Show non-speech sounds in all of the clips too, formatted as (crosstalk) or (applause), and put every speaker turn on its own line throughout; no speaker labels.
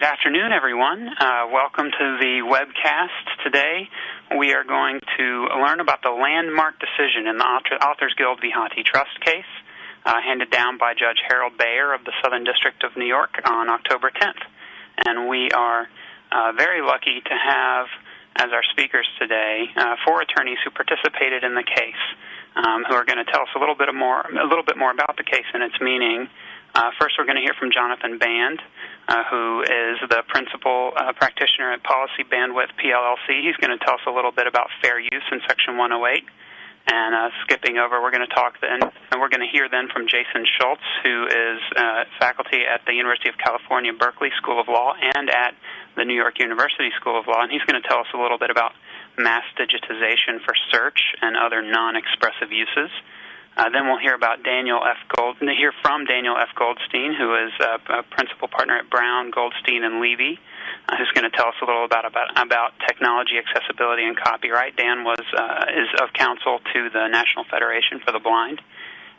Good afternoon, everyone. Uh, welcome to the webcast. Today, we are going to learn about the landmark decision in the Authors Guild v. Hathi Trust case, uh, handed down by Judge Harold Baer of the Southern District of New York on October 10th. And we are uh, very lucky to have as our speakers today uh, four attorneys who participated in the case, um, who are going to tell us a little bit more, a little bit more about the case and its meaning. Uh, first, we're going to hear from Jonathan Band, uh, who is the principal uh, practitioner at Policy Bandwidth PLLC. He's going to tell us a little bit about fair use in Section 108. And uh, skipping over, we're going to talk then, and we're going to hear then from Jason Schultz, who is uh, faculty at the University of California, Berkeley School of Law, and at the New York University School of Law. And he's going to tell us a little bit about mass digitization for search and other non-expressive uses. Uh, then we'll hear about Daniel F. Gold, hear from Daniel F. Goldstein, who is a, a principal partner at Brown, Goldstein, and Levy, uh, who's going to tell us a little about, about about technology accessibility and copyright. Dan was uh, is of counsel to the National Federation for the Blind,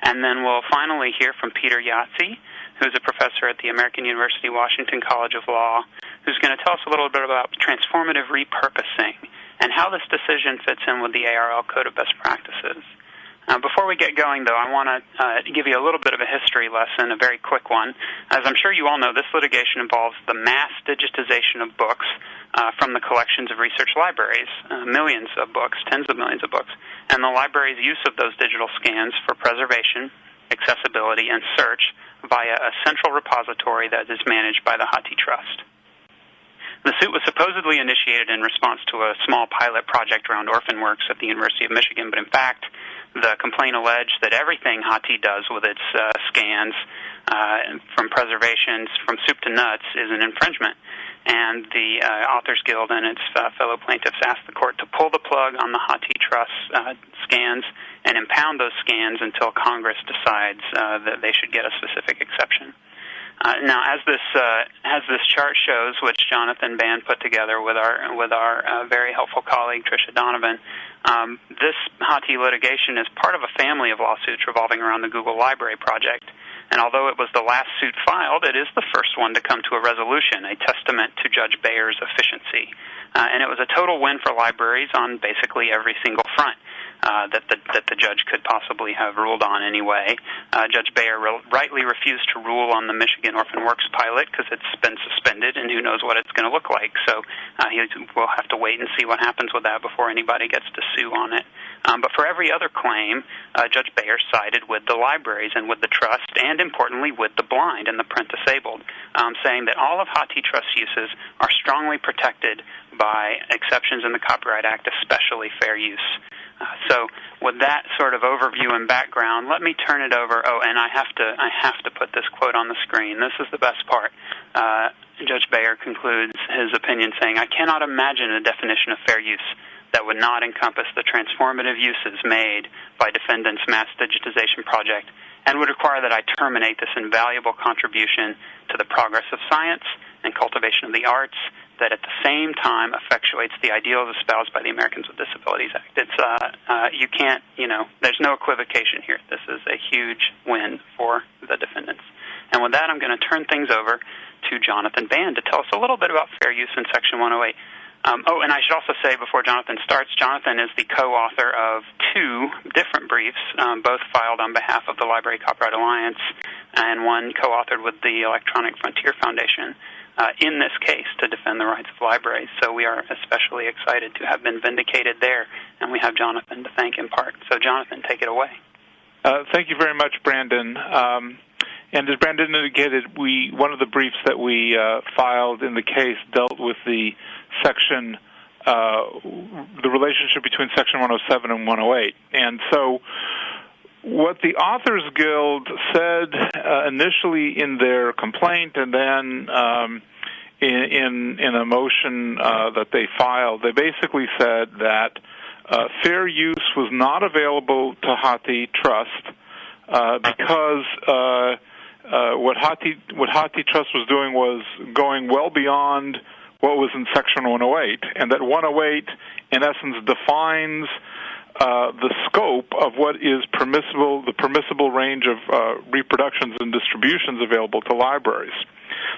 and then we'll finally hear from Peter Jaszi, who's a professor at the American University Washington College of Law, who's going to tell us a little bit about transformative repurposing and how this decision fits in with the ARL Code of Best Practices. Uh, before we get going, though, I want to uh, give you a little bit of a history lesson, a very quick one. As I'm sure you all know, this litigation involves the mass digitization of books uh, from the collections of research libraries, uh, millions of books, tens of millions of books, and the library's use of those digital scans for preservation, accessibility, and search via a central repository that is managed by the Hathi Trust. The suit was supposedly initiated in response to a small pilot project around orphan works at the University of Michigan, but in fact, the complaint alleged that everything Hathi does with its uh, scans, uh, from preservations from soup to nuts, is an infringement. And the uh, Authors Guild and its fellow plaintiffs asked the court to pull the plug on the Hathi Trust scans and impound those scans until Congress decides that they should get a specific exception. Uh, now, as this uh, as this chart shows, which Jonathan Band put together with our with our uh, very helpful colleague Tricia Donovan, um, this Hathi litigation is part of a family of lawsuits revolving around the Google Library project. And although it was the last suit filed, it is the first one to come to a resolution, a testament to Judge Baer's efficiency. Uh, and it was a total win for libraries on basically every single front uh, that the that the judge could possibly have ruled on anyway. Uh, judge Baer re- rightly refused to rule on the Michigan Orphan Works pilot because it's been suspended, and who knows what it's going to look like. So uh, he will have to wait and see what happens with that before anybody gets to sue on it. Um, but for every other claim, uh, Judge Baer sided with the libraries and with the trust, and importantly, with the blind and the print disabled, um, saying that all of Hathi Trust uses are strongly protected by exceptions in the Copyright Act, especially fair use. Uh, so, with that sort of overview and background, let me turn it over. Oh, and I have to I have to put this quote on the screen. This is the best part. Uh, Judge Baer concludes his opinion saying, "I cannot imagine a definition of fair use." That would not encompass the transformative uses made by defendants' mass digitization project and would require that I terminate this invaluable contribution to the progress of science and cultivation of the arts that at the same time effectuates the ideals espoused by the Americans with Disabilities Act. It's uh, uh, you can't you know there's no equivocation here. This is a huge win for the defendants. And with that, I'm going to turn things over to Jonathan Band to tell us a little bit about fair use in Section 108. Um, oh, and I should also say before Jonathan starts, Jonathan is the co-author of two different briefs, um, both filed on behalf of the Library Copyright Alliance, and one co-authored with the Electronic Frontier Foundation uh, in this case to defend the rights of libraries. So we are especially excited to have been vindicated there, and we have Jonathan to thank in part. So, Jonathan, take it away.
Uh, thank you very much, Brandon. Um, and as Brandon indicated, we one of the briefs that we uh, filed in the case dealt with the section, uh, the relationship between Section 107 and 108, and so what the Authors Guild said uh, initially in their complaint, and then um, in, in, in a motion uh, that they filed, they basically said that uh, fair use was not available to Hathi Trust uh, because uh, uh, what Hathi what Hathi Trust was doing was going well beyond what was in Section 108, and that 108 in essence defines uh, the scope of what is permissible, the permissible range of uh, reproductions and distributions available to libraries.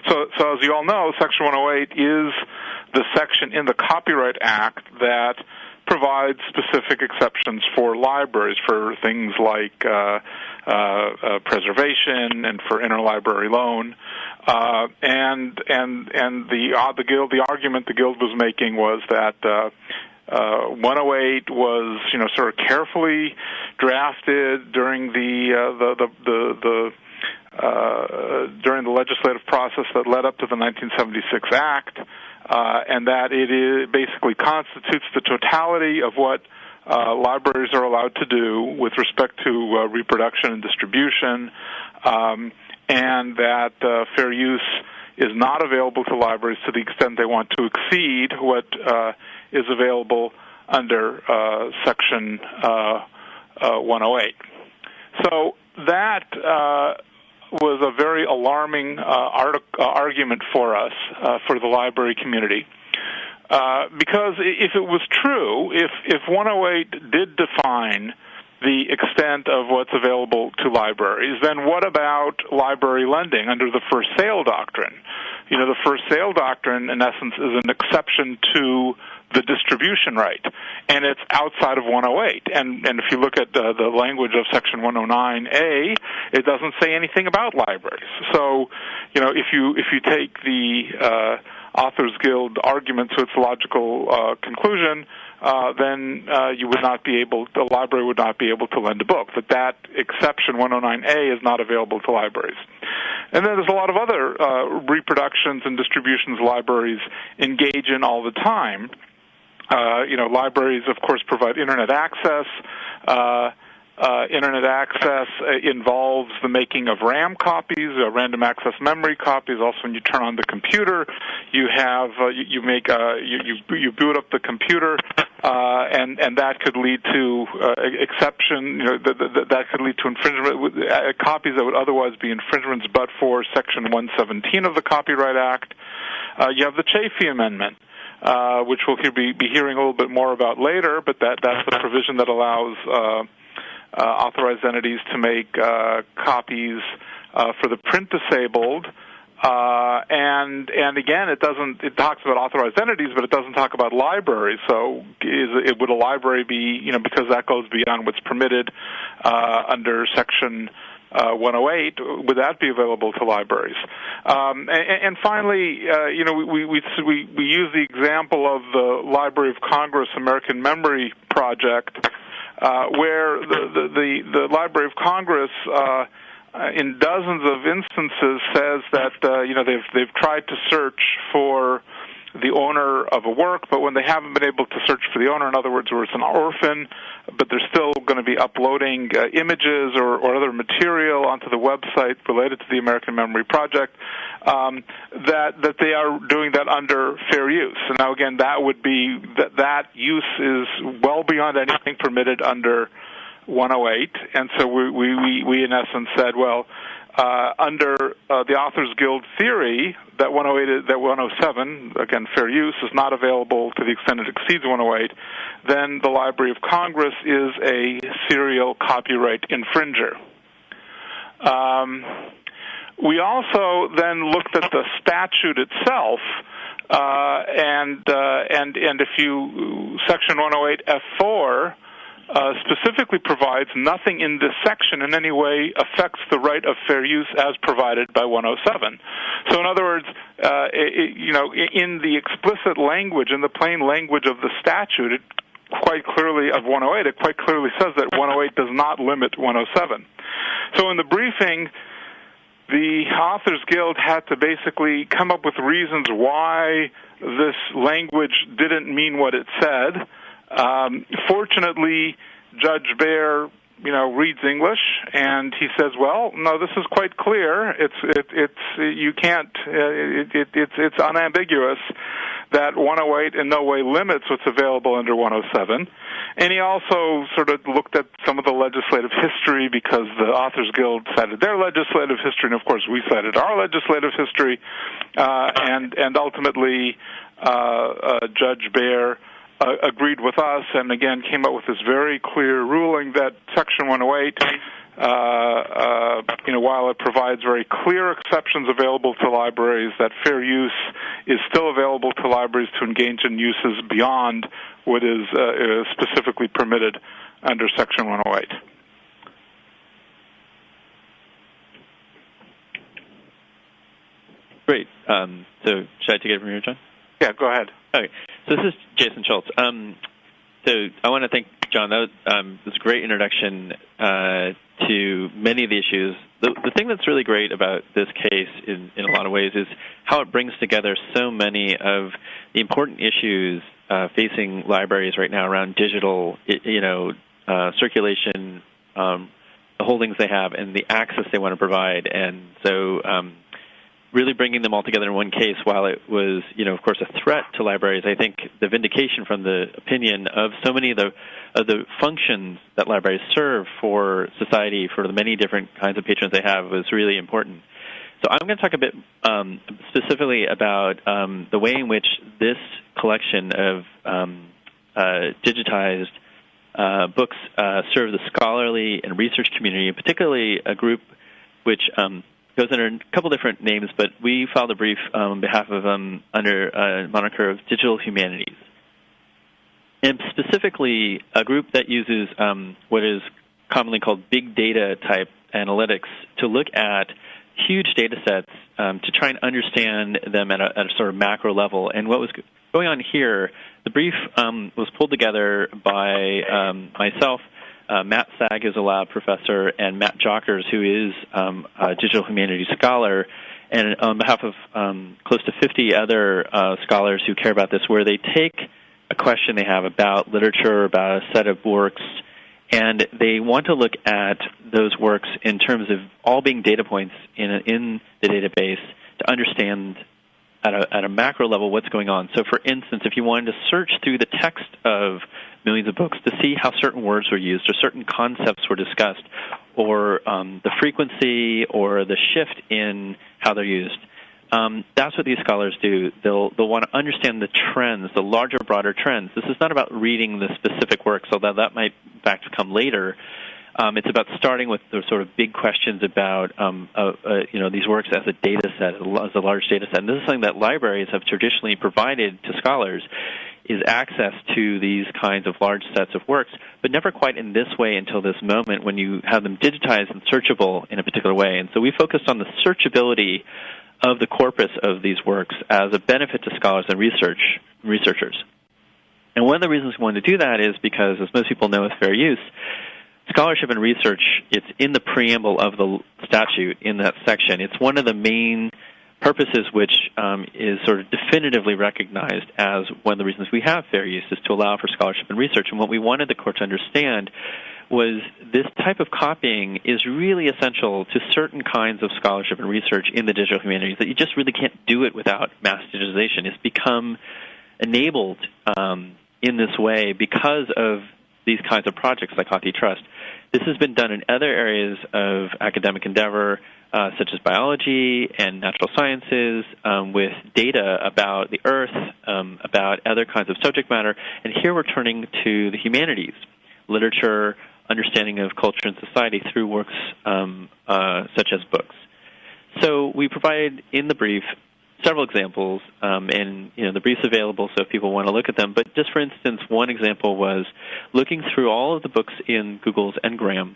So, so as you all know, Section 108 is the section in the Copyright Act that provides specific exceptions for libraries for things like uh, uh, uh, preservation and for interlibrary loan. Uh, and and and the uh, the guild the argument the guild was making was that uh, uh, 108 was, you know, sort of carefully drafted during the uh, the the the, the uh, during the legislative process that led up to the 1976 Act, uh, and that it is, basically constitutes the totality of what uh, libraries are allowed to do with respect to uh, reproduction and distribution, um, and that uh, fair use is not available to libraries to the extent they want to exceed what uh, is available under uh, Section uh, 108. So that was a very alarming artic- argument for us, for the library community. Uh, because if it was true, if if 108 did define the extent of what's available to libraries, then what about library lending under the first sale doctrine? You know, the first sale doctrine, in essence, is an exception to the distribution right, and it's outside of 108. And and if you look at the, the language of Section 109A, it doesn't say anything about libraries. So, you know, if you if you take the uh, Authors Guild argument to its logical uh, conclusion, uh, then uh, you would not be able, the library would not be able to lend a book. That that exception 109A is not available to libraries. And then there's a lot of other uh, reproductions and distributions libraries engage in all the time. Uh, you know, libraries, of course, provide internet access. Uh, uh, internet access uh, involves the making of RAM copies, uh, random access memory copies. Also, when you turn on the computer, you have uh, you, you, make uh, you, you, you boot up the computer, uh, and and that could lead to exception. You know, th- th- that could lead to infringement copies that would otherwise be infringements, but for Section 117 of the Copyright Act. you have the Chafee Amendment. Uh, which we'll be, be hearing a little bit more about later, but that, that's the provision that allows uh, authorized entities to make uh, copies uh, for the print disabled. Uh, and and again, it doesn't. It talks about authorized entities, but it doesn't talk about libraries. So, is it would a library be you know because that goes beyond what's permitted uh, under section uh, 108, would that be available to libraries? Um, and, and, finally, uh, you know, we, we, we, we use the example of the Library of Congress American Memory Project, where the, the, the, the, Library of Congress uh, in dozens of instances says that uh, you know they've they've tried to search for the owner of a work, but when they haven't been able to search for the owner, in other words, where it's an orphan, but they're still going to be uploading uh, images or, or other material onto the website related to the American Memory Project, um, that that they are doing that under fair use. And now again, that would be that that use is well beyond anything permitted under 108, and so we we we in essence said, well uh, under uh, the Authors Guild theory, that 108, that 107, again, fair use, is not available to the extent it exceeds 108, then the Library of Congress is a serial copyright infringer. Um, we also then looked at the statute itself, uh, and uh, and and if you section 108 F4 uh, specifically provides nothing in this section in any way affects the right of fair use as provided by 107. So, in other words, uh, it, you know, in the explicit language, in the plain language of the statute, it quite clearly of 108, it quite clearly says that 108 does not limit 107. So, in the briefing, the Authors Guild had to basically come up with reasons why this language didn't mean what it said um, fortunately, Judge Baer, you know, reads English, and he says, "Well, no, this is quite clear. It's it, it's you can't. Uh, it, it, it's it's unambiguous that 108 in no way limits what's available under 107." And he also sort of looked at some of the legislative history because the Authors Guild cited their legislative history, and of course we cited our legislative history, uh, and and ultimately uh, uh, Judge Baer uh, agreed with us and again came up with this very clear ruling that Section 108 uh, uh, you know, while it provides very clear exceptions available to libraries, that fair use is still available to libraries to engage in uses beyond what is uh, specifically permitted under Section 108.
Great. Um, so should I take it from here, John?
Yeah, go ahead.
Okay. So this is Jason Schultz. Um, so I want to thank John. That was, um, was a great introduction uh, to many of the issues. The, the, thing that's really great about this case, in, in a lot of ways, is how it brings together so many of the important issues uh, facing libraries right now around digital, you know, uh, circulation, um, the holdings they have, and the access they want to provide. And so um, really bringing them all together in one case, while it was, you know, of course, a threat to libraries, I think the vindication from the opinion of so many of the of the functions that libraries serve for society, for the many different kinds of patrons they have, was really important. So I'm going to talk a bit um, specifically about um, the way in which this collection of um, uh, digitized uh, books uh, serve the scholarly and research community, particularly a group which um, goes under a couple different names, but we filed a brief um, on behalf of um, under a moniker of digital humanities, and specifically a group that uses um, what is commonly called big data type analytics to look at huge data sets um, to try and understand them at a, at a, sort of macro level. And what was going on here, the brief um, was pulled together by um, myself uh, Matt Sag is a lab professor, and Matt Jockers, who is um, a digital humanities scholar, and on behalf of um, close to 50 other uh, scholars who care about this, where they take a question they have about literature, about a set of works, and they want to look at those works in terms of all being data points in, a, in the database to understand at a, at a macro level what's going on. So, for instance, if you wanted to search through the text of millions of books to see how certain words were used or certain concepts were discussed or um, the frequency or the shift in how they're used. Um, that's what these scholars do. They'll they'll want to understand the trends, the larger, broader trends. This is not about reading the specific works, although that might in fact come later. Um, it's about starting with the sort of big questions about um, uh, uh, you know these works as a data set, as a large data set. And this is something that libraries have traditionally provided to scholars is access to these kinds of large sets of works, but never quite in this way until this moment when you have them digitized and searchable in a particular way. And so we focused on the searchability of the corpus of these works as a benefit to scholars and research researchers. And one of the reasons we wanted to do that is because, as most people know with fair use, scholarship and research, it's in the preamble of the statute in that section. It's one of the main purposes which um, is sort of definitively recognized as one of the reasons we have fair use is to allow for scholarship and research. And what we wanted the court to understand was this type of copying is really essential to certain kinds of scholarship and research in the digital humanities that you just really can't do it without mass digitization. It's become enabled um, in this way because of these kinds of projects like HathiTrust. This has been done in other areas of academic endeavor uh, such as biology and natural sciences, um, with data about the Earth, um, about other kinds of subject matter. And here we're turning to the humanities, literature, understanding of culture and society through works um, uh, such as books. So we provide in the brief several examples, um, and you know the brief's available, so if people want to look at them. But just for instance, one example was looking through all of the books in Google's Ngram,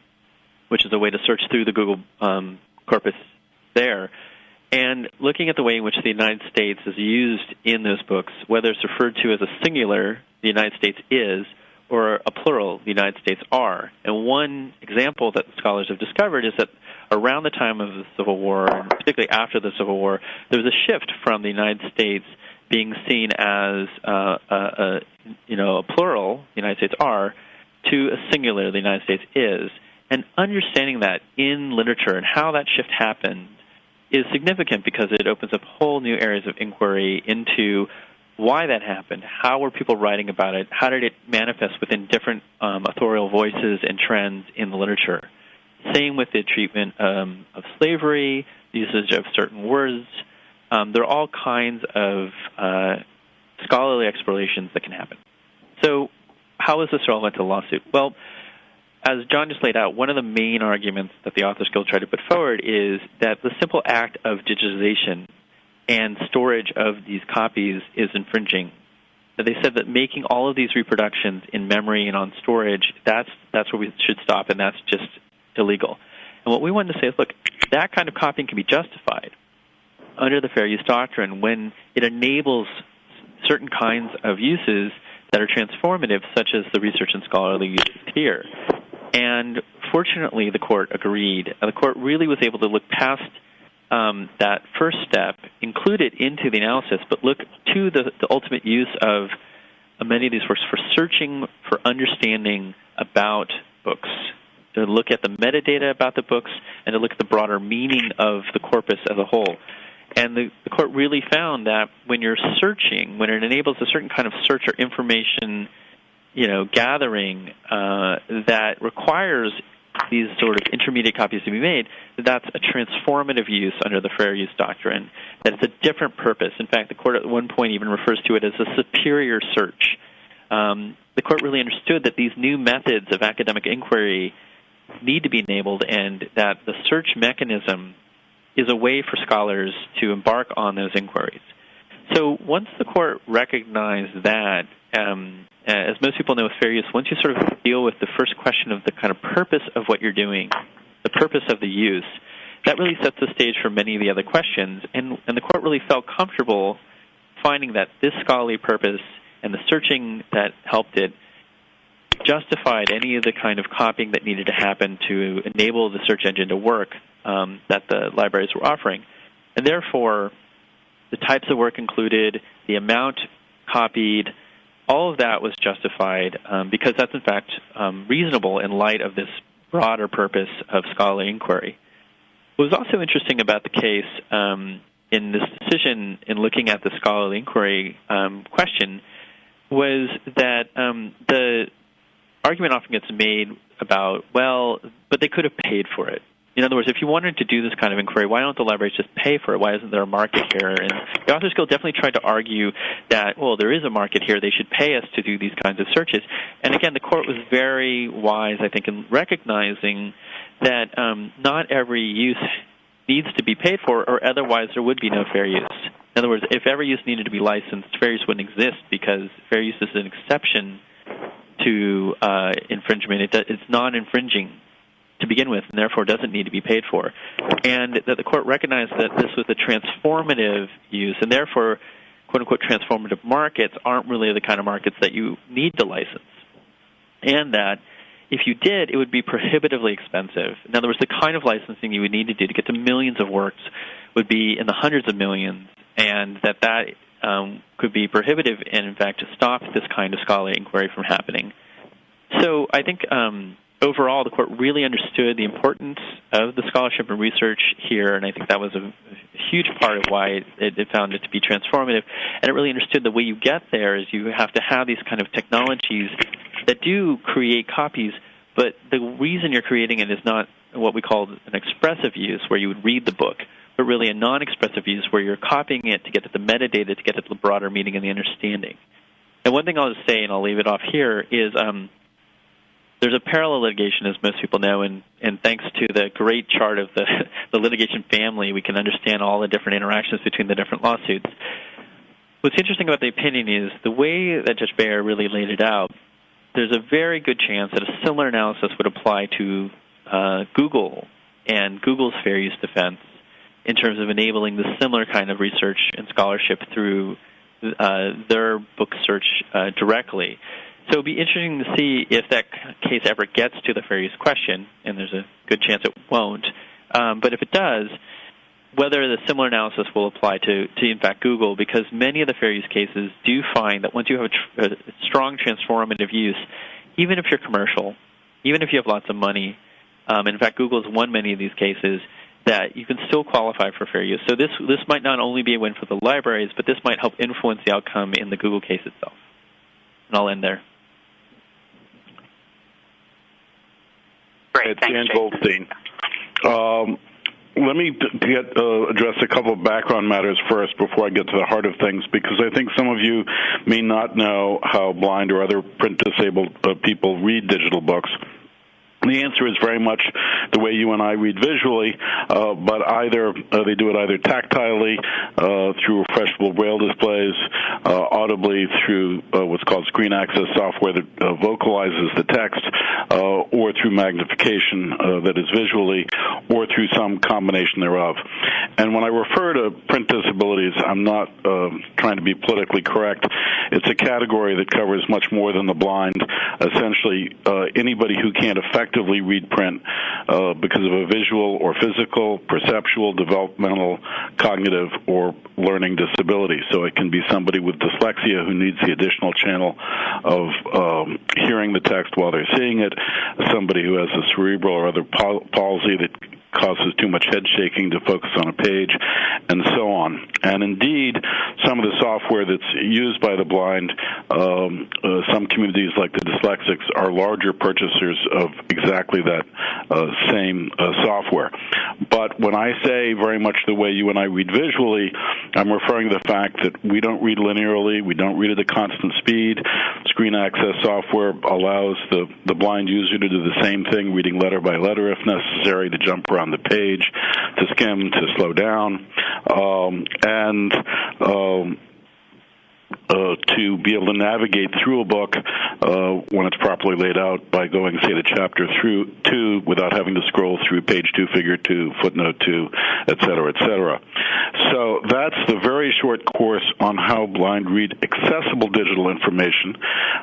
which is a way to search through the Google um, corpus there. And looking at the way in which the United States is used in those books, whether it's referred to as a singular, the United States is, or a plural, the United States are. And one example that scholars have discovered is that around the time of the Civil War, and particularly after the Civil War, there was a shift from the United States being seen as uh, a, a, you know a plural, the United States are, to a singular, the United States is. And understanding that in literature and how that shift happened is significant because it opens up whole new areas of inquiry into why that happened, how were people writing about it, how did it manifest within different um, authorial voices and trends in the literature. Same with the treatment um, of slavery, the usage of certain words. Um, there are all kinds of uh, scholarly explorations that can happen. So, how is this relevant to lawsuit? Well, as John just laid out, one of the main arguments that the Authors Guild tried to put forward is that the simple act of digitization and storage of these copies is infringing. They said that making all of these reproductions in memory and on storage, that's that's where we should stop, and that's just illegal. And what we wanted to say is, look, that kind of copying can be justified under the fair use doctrine when it enables certain kinds of uses that are transformative, such as the research and scholarly uses here. And fortunately, the court agreed. The court really was able to look past um, that first step, include it into the analysis, but look to the, the ultimate use of many of these works for searching for understanding about books, to look at the metadata about the books, and to look at the broader meaning of the corpus as a whole. And the, the court really found that when you're searching, when it enables a certain kind of search or information, you know, gathering uh, that requires these sort of intermediate copies to be made, that's a transformative use under the fair use doctrine. That it's a different purpose. In fact, the court at one point even refers to it as a superior search. Um, the court really understood that these new methods of academic inquiry need to be enabled, and that the search mechanism is a way for scholars to embark on those inquiries. So once the court recognized that, um, as most people know with fair use, once you sort of deal with the first question of the kind of purpose of what you're doing, the purpose of the use, that really sets the stage for many of the other questions. And, and the court really felt comfortable finding that this scholarly purpose and the searching that helped it justified any of the kind of copying that needed to happen to enable the search engine to work um, that the libraries were offering. And therefore, the types of work included, the amount copied, all of that was justified um, because that's in fact um, reasonable in light of this broader purpose of scholarly inquiry. What was also interesting about the case um, in this decision, in looking at the scholarly inquiry um, question, was that um, the argument often gets made about, well, but they could have paid for it. In other words, if you wanted to do this kind of inquiry, why don't the libraries just pay for it? Why isn't there a market here? And the Authors Guild definitely tried to argue that, well, there is a market here. They should pay us to do these kinds of searches. And again, the court was very wise, I think, in recognizing that um, not every use needs to be paid for, or otherwise there would be no fair use. In other words, if every use needed to be licensed, fair use wouldn't exist because fair use is an exception to uh, infringement. It, it's non-infringing to begin with, and therefore doesn't need to be paid for. And that the court recognized that this was a transformative use, and therefore, quote unquote, transformative markets aren't really the kind of markets that you need to license. And that if you did, it would be prohibitively expensive. In other words, the kind of licensing you would need to do to get to millions of works would be in the hundreds of millions, and that that um, could be prohibitive and, in fact, to stop this kind of scholarly inquiry from happening. So I think um, overall, the court really understood the importance of the scholarship and research here, and I think that was a, huge part of why it, it, found it to be transformative. And it really understood the way you get there is you have to have these kind of technologies that do create copies, but the reason you're creating it is not what we call an expressive use, where you would read the book, but really a non-expressive use where you're copying it to get at the metadata, to get at the broader meaning and the understanding. And one thing I'll just say, and I'll leave it off here, is um, there's a parallel litigation, as most people know, and, and thanks to the great chart of the, (laughs) the litigation family, we can understand all the different interactions between the different lawsuits. What's interesting about the opinion is the way that Judge Baer really laid it out, there's a very good chance that a similar analysis would apply to uh, Google and Google's fair use defense in terms of enabling the similar kind of research and scholarship through uh, their book search uh, directly. So it'd be interesting to see if that case ever gets to the fair use question, and there's a good chance it won't. Um, but if it does, whether the similar analysis will apply to, to, in fact, Google, because many of the fair use cases do find that once you have a, tr- a strong transformative use, even if you're commercial, even if you have lots of money, um, in fact, Google has won many of these cases, that you can still qualify for fair use. So this this might not only be a win for the libraries, but this might help influence the outcome in the Google case itself. And I'll end there.
Great,
it's
thanks,
Dan
Jake.
Goldstein. Um, let me get uh, address a couple of background matters first before I get to the heart of things, because I think some of you may not know how blind or other print disabled uh, people read digital books. The answer is very much the way you and I read visually, uh, but either uh, they do it either tactilely uh, through refreshable braille displays, uh, audibly through uh, what's called screen access software that uh, vocalizes the text, or through magnification that is visually, or through some combination thereof. And when I refer to print disabilities, I'm not trying to be politically correct. It's a category that covers much more than the blind. Essentially, anybody who can't effectively effectively read print uh, because of a visual or physical, perceptual, developmental, cognitive, or learning disability. So it can be somebody with dyslexia who needs the additional channel of um, hearing the text while they're seeing it, somebody who has a cerebral or other palsy that causes too much head shaking to focus on a page, and so on. And indeed, some of the software that's used by the blind, um, uh, some communities like the dyslexics are larger purchasers of exactly that uh, same uh, software. But when I say very much the way you and I read visually, I'm referring to the fact that we don't read linearly, we don't read at a constant speed. Screen access software allows the, the blind user to do the same thing, reading letter by letter if necessary, to jump around the page, to skim, to slow down, um, and um, uh, to be able to navigate through a book uh, when it's properly laid out by going, say, to chapter through two without having to scroll through page two, figure two, footnote two, et cetera, et cetera. So that's the very short course on how blind read accessible digital information.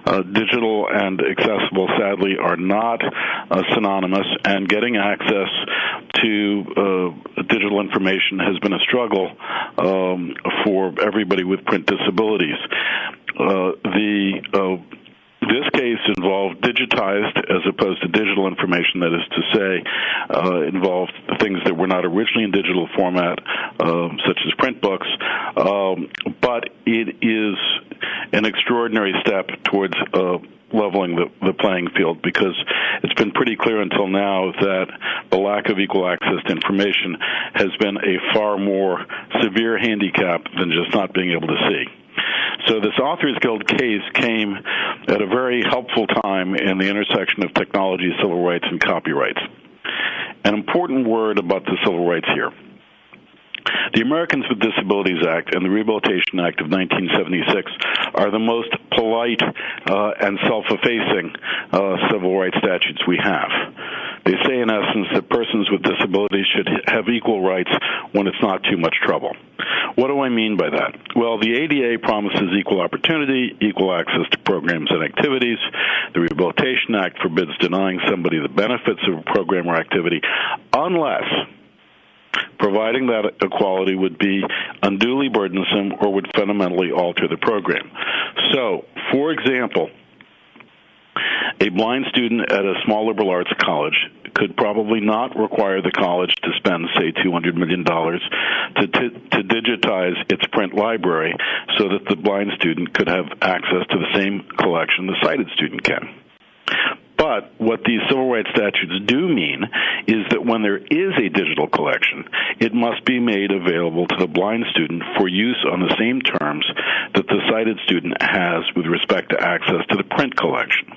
Uh, digital and accessible, sadly, are not uh, synonymous, and getting access to uh, digital information has been a struggle um, for everybody with print disabilities. Uh, the uh, this case involved digitized as opposed to digital information. That is to say, uh, involved things that were not originally in digital format, uh, such as print books. Um, but it is an extraordinary step towards uh, leveling the, the playing field because it's been pretty clear until now that the lack of equal access to information has been a far more severe handicap than just not being able to see. So this Authors Guild case came at a very helpful time in the intersection of technology, civil rights, and copyrights. An important word about the civil rights here. The Americans with Disabilities Act and the Rehabilitation Act of 1976 are the most polite uh, and self-effacing uh, civil rights statutes we have. They say, in essence, that persons with disabilities should have equal rights when it's not too much trouble. What do I mean by that? Well, the ADA promises equal opportunity, equal access to programs and activities. The Rehabilitation Act forbids denying somebody the benefits of a program or activity unless providing that equality would be unduly burdensome or would fundamentally alter the program. So, for example, a blind student at a small liberal arts college could probably not require the college to spend, say, $200 million to, to, to digitize its print library so that the blind student could have access to the same collection the sighted student can. But what these civil rights statutes do mean is that when there is a digital collection, it must be made available to the blind student for use on the same terms that the sighted student has with respect to access to the print collection.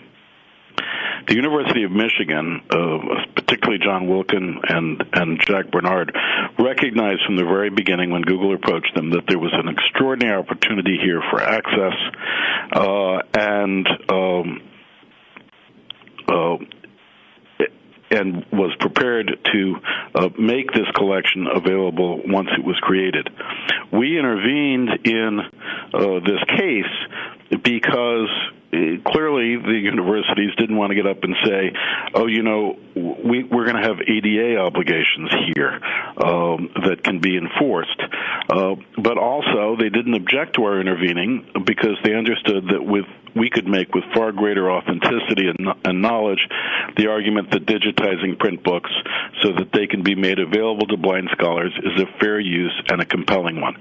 The University of Michigan, uh, particularly John Wilkin and, and Jack Bernard, recognized from the very beginning when Google approached them that there was an extraordinary opportunity here for access uh, and um, and was prepared to uh, make this collection available once it was created. We intervened in uh, this case because clearly the universities didn't want to get up and say, "Oh, you know, we, we're going to have ADA obligations here um, that can be enforced." Uh, but also, they didn't object to our intervening because they understood that with we could make with far greater authenticity and, and knowledge the argument that digitizing print books so that they can be made available to blind scholars is a fair use and a compelling one.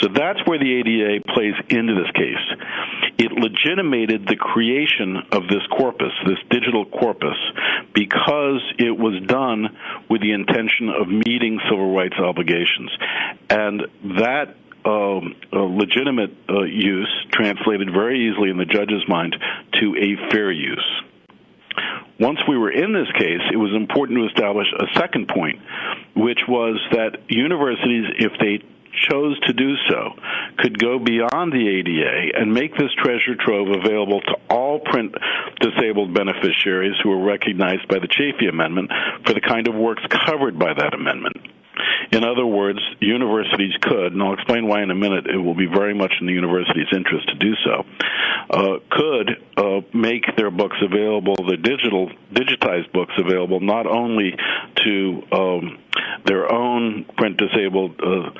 So that's where the ADA plays into this case. It legitimated the creation of this corpus, this digital corpus, because it was done with the intention of meeting civil rights obligations. And that um, legitimate uh, use translated very easily in the judge's mind to a fair use. once we were in this case, it was important to establish a second point, which was that universities, if they chose to do so could go beyond the ADA and make this treasure trove available to all print disabled beneficiaries who are recognized by the Chafee Amendment for the kind of works covered by that amendment. In other words, universities could, and I'll explain why in a minute, it will be very much in the university's interest to do so, uh, could uh, make their books available, their digital, digitized books available, not only to um, their own print disabled uh,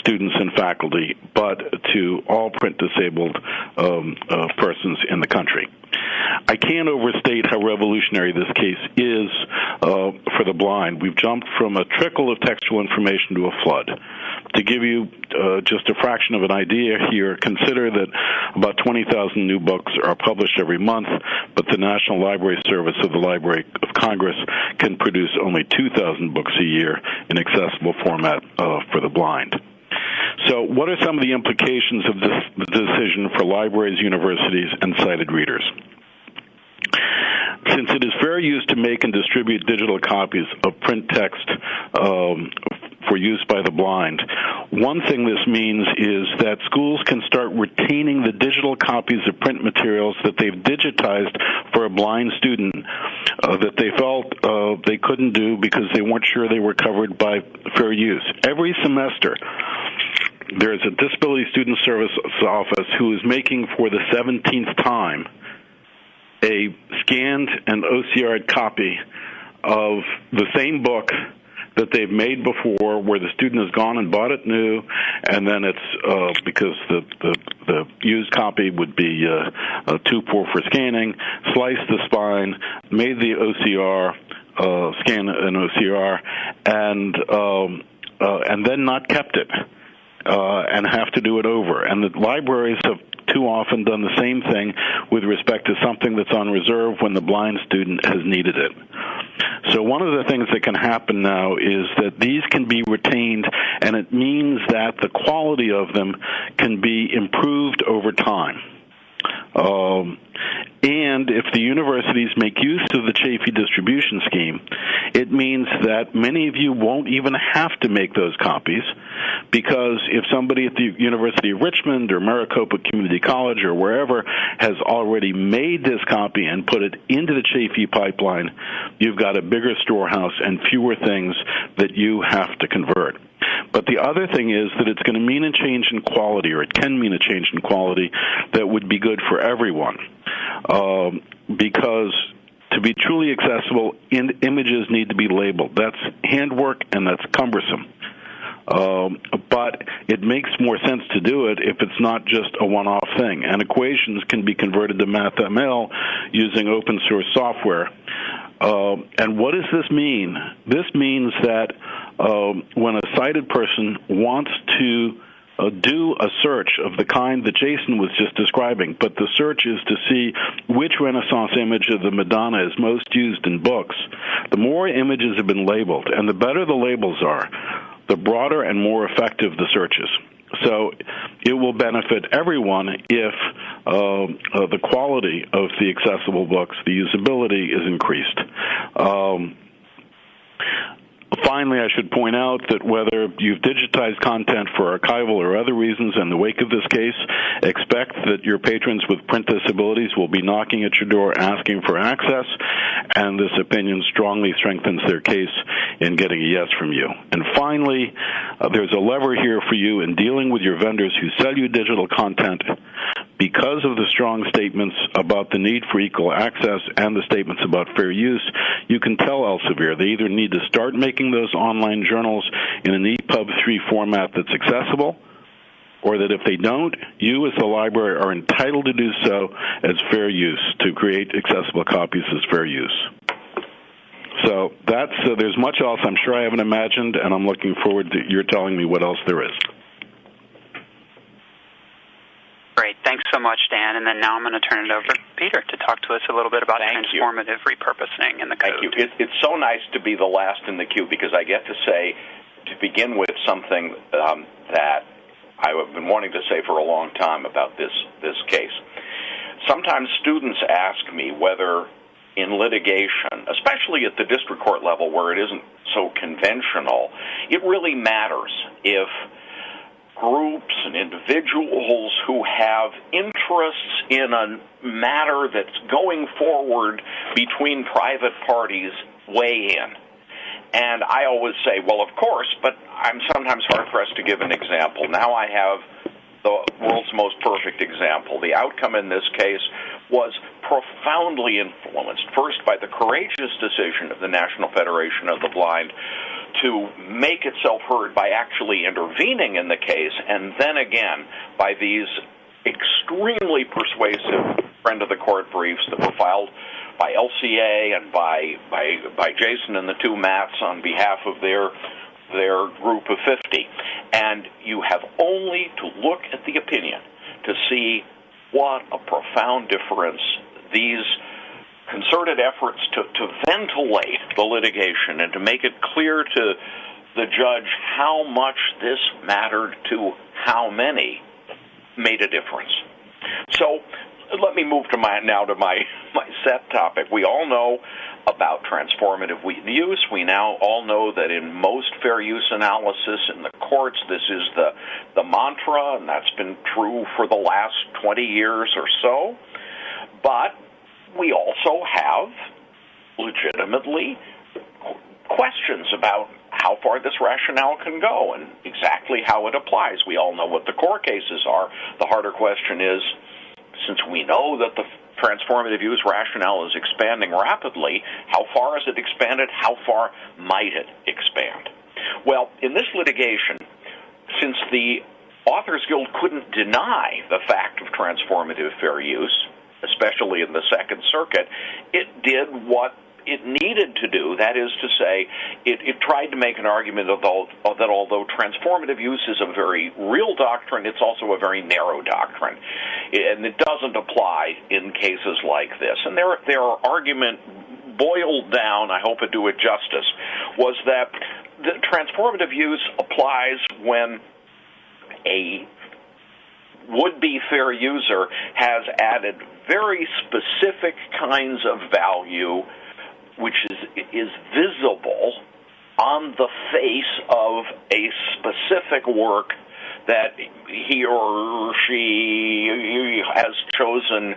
students and faculty, but to all print disabled um, uh, persons in the country. I can't overstate how revolutionary this case is uh, for the blind. We've jumped from a trickle of textual information to a flood. To give you uh, just a fraction of an idea here, consider that about 20,000 new books are published every month, but the National Library Service of the Library of Congress can produce only 2,000 books a year in accessible format uh, for the blind. So, what are some of the implications of this decision for libraries, universities, and sighted readers? Since it is fair use to make and distribute digital copies of print text um, for use by the blind, one thing this means is that schools can start retaining the digital copies of print materials that they've digitized for a blind student uh, that they felt uh, they couldn't do because they weren't sure they were covered by fair use. Every semester, there's a disability student service office who is making for the 17th time a scanned and OCR copy of the same book that they've made before where the student has gone and bought it new and then it's uh, because the, the the used copy would be uh, uh, too poor for scanning sliced the spine made the OCR uh, scan an OCR and um, uh, and then not kept it uh, and have to do it over. And the libraries have too often done the same thing with respect to something that's on reserve when the blind student has needed it. So one of the things that can happen now is that these can be retained, and it means that the quality of them can be improved over time. Um, and if the universities make use of the Chafee distribution scheme, it means that many of you won't even have to make those copies because if somebody at the University of Richmond or Maricopa Community College or wherever has already made this copy and put it into the Chafee pipeline, you've got a bigger storehouse and fewer things that you have to convert. But the other thing is that it's going to mean a change in quality, or it can mean a change in quality that would be good for everyone. Um, because to be truly accessible, in, images need to be labeled. That's handwork and that's cumbersome. Um, but it makes more sense to do it if it's not just a one-off thing. And equations can be converted to MathML using open source software. Uh, and what does this mean? This means that uh, when a sighted person wants to uh, do a search of the kind that Jason was just describing, but the search is to see which Renaissance image of the Madonna is most used in books. The more images have been labeled, and the better the labels are, the broader and more effective the searches. So it will benefit everyone if uh, uh, the quality of the accessible books, the usability is increased. Um, Finally, I should point out that whether you've digitized content for archival or other reasons in the wake of this case, expect that your patrons with print disabilities will be knocking at your door asking for access, and this opinion strongly strengthens their case in getting a yes from you. And finally, uh, there's a lever here for you in dealing with your vendors who sell you digital content because of the strong statements about the need for equal access and the statements about fair use, you can tell Elsevier they either need to start making those online journals in an EPUB 3 format that's accessible, or that if they don't, you as the library are entitled to do so as fair use, to create accessible copies as fair use. So that's uh, there's much else I'm sure I haven't imagined, and I'm looking forward to your telling me what else there is.
Great. Thanks so much, Dan. And then now I'm going to turn it over to Peter to talk to us a little bit about
Thank
transformative
you.
repurposing in the
code.
Thank
you. It, it's so nice to be the last in the queue because I get to say, to begin with, something um, that I've been wanting to say for a long time about this this case. Sometimes students ask me whether in litigation, especially at the district court level where it isn't so conventional, it really matters if groups and individuals who have interests in a matter that's going forward between private parties weigh in. And I always say, well, of course, but I'm sometimes hard pressed to give an example. Now I have the world's most perfect example. The outcome in this case was profoundly influenced, first by the courageous decision of the National Federation of the Blind to make itself heard by actually intervening in the case, and then again by these extremely persuasive friend of the court briefs that were filed by LCA and by by by Jason and the two Matts on behalf of their their group of 50. And you have only to look at the opinion to see what a profound difference these concerted efforts to, to ventilate the litigation and to make it clear to the judge how much this mattered to how many made a difference. So let me move to my now to my (laughs) my set topic. We all know about transformative use. We now all know that in most fair use analysis in the courts, this is the the mantra, and that's been true for the last 20 years or so. But we also have legitimately questions about how far this rationale can go and exactly how it applies. We all know what the core cases are. The harder question is since we know that the transformative use rationale is expanding rapidly, how far has it expanded? How far might it expand? Well, in this litigation, since the Authors Guild couldn't deny the fact of transformative fair use, especially in the Second Circuit, it did what it needed to do. That is to say, it, it tried to make an argument of the, that although transformative use is a very real doctrine, it's also a very narrow doctrine, and it doesn't apply in cases like this. And their their argument boiled down, I hope I do it justice, was that the transformative use applies when a would-be fair user has added very specific kinds of value which is is visible on the face of a specific work that he or she has chosen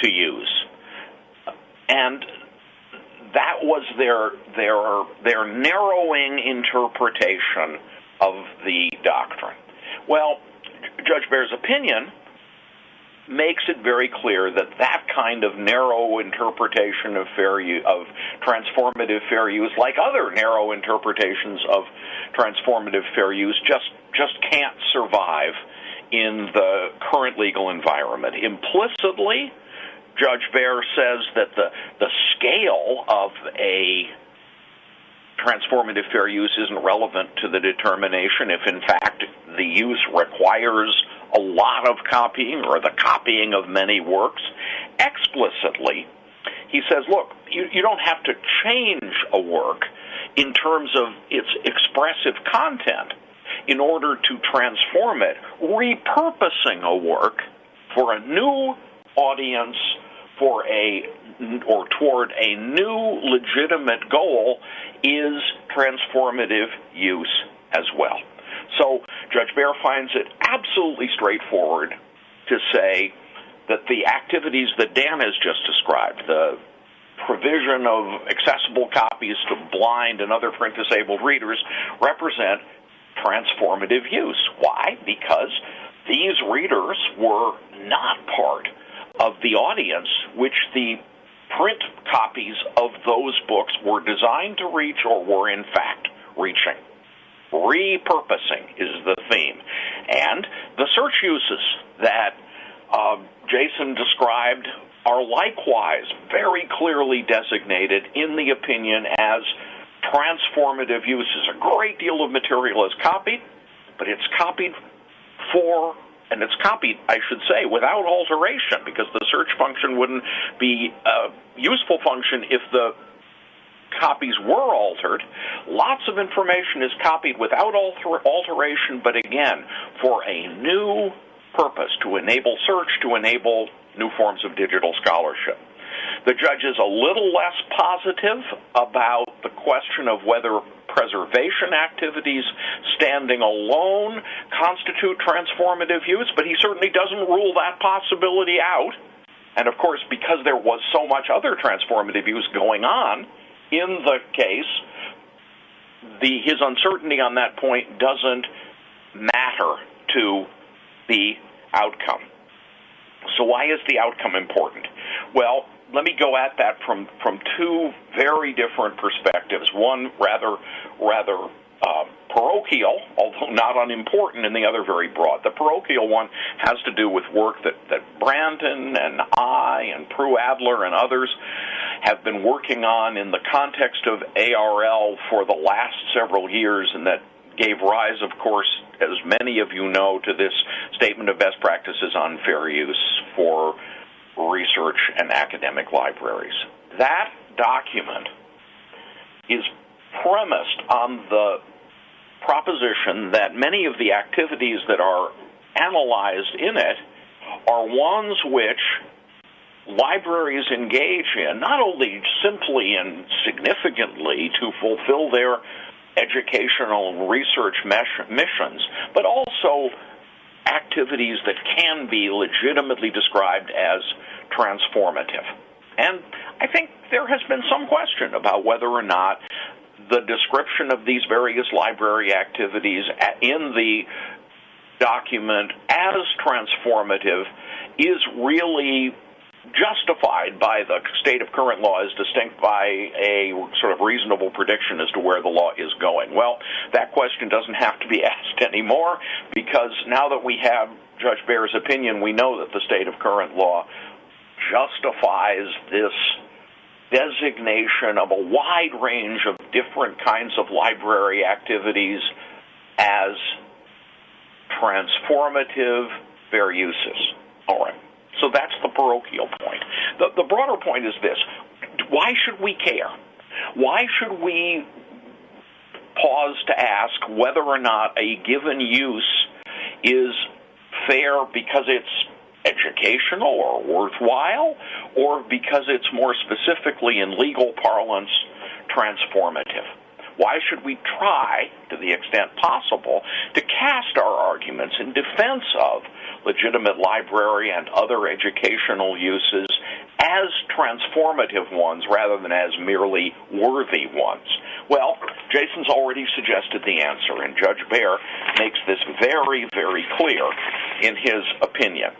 to use. And that was their their their narrowing interpretation of the doctrine. Well, Judge Baer's opinion makes it very clear that that kind of narrow interpretation of fair use, of transformative fair use, like other narrow interpretations of transformative fair use, just just can't survive in the current legal environment. Implicitly, Judge Baer says that the the scale of a transformative fair use isn't relevant to the determination if in fact the use requires a lot of copying or the copying of many works. Explicitly, he says, look, you, you don't have to change a work in terms of its expressive content in order to transform it. Repurposing a work for a new audience for a Mm-hmm. or toward a new legitimate goal is transformative use as well. So Judge Baer finds it absolutely straightforward to say that the activities that Dan has just described, the provision of accessible copies to blind and other print disabled readers, represent transformative use. Why? Because these readers were not part of the audience which the print copies of those books were designed to reach or were in fact reaching. Repurposing is the theme. And the search uses that uh, Jason described are likewise very clearly designated in the opinion as transformative uses. A great deal of material is copied, but it's copied for and it's copied, I should say, without alteration, because the search function wouldn't be a useful function if the copies were altered. Lots of information is copied without alter- alteration, but again, for a new purpose to enable search, to enable new forms of digital scholarship. The judge is a little less positive about the question of whether preservation activities standing alone constitute transformative use, but he certainly doesn't rule that possibility out. And of course, because there was so much other transformative use going on in the case, the, his uncertainty on that point doesn't matter to the outcome. So, why is the outcome important? Well, let me go at that from, from two very different perspectives. One rather rather uh, parochial, although not unimportant, and the other very broad. The parochial one has to do with work that, that Brandon and I and Prue Adler and others have been working on in the context of ARL for the last several years, and that gave rise, of course, as many of you know, to this statement of best practices on fair use for research and academic libraries. That document is premised on the proposition that many of the activities that are analyzed in it are ones which libraries engage in, not only simply and significantly to fulfill their educational research missions, but also activities that can be legitimately described as transformative. And I think there has been some question about whether or not the description of these various library activities in the document as transformative is really justified by the state of current law as distinct by a sort of reasonable prediction as to where the law is going. Well, that question doesn't have to be (laughs) asked anymore because now that we have Judge Baer's opinion, we know that the state of current law justifies this designation of a wide range of different kinds of library activities as transformative fair uses. All right. So that's the parochial point. The, the broader point is this why should we care? Why should we pause to ask whether or not a given use is fair because it's educational or worthwhile, or because it's more specifically in legal parlance transformative? Why should we try, to the extent possible, to cast our arguments in defense of legitimate library and other educational uses as transformative ones rather than as merely worthy ones? Well, Jason's already suggested the answer, and Judge Baer makes this very, very clear in his opinion.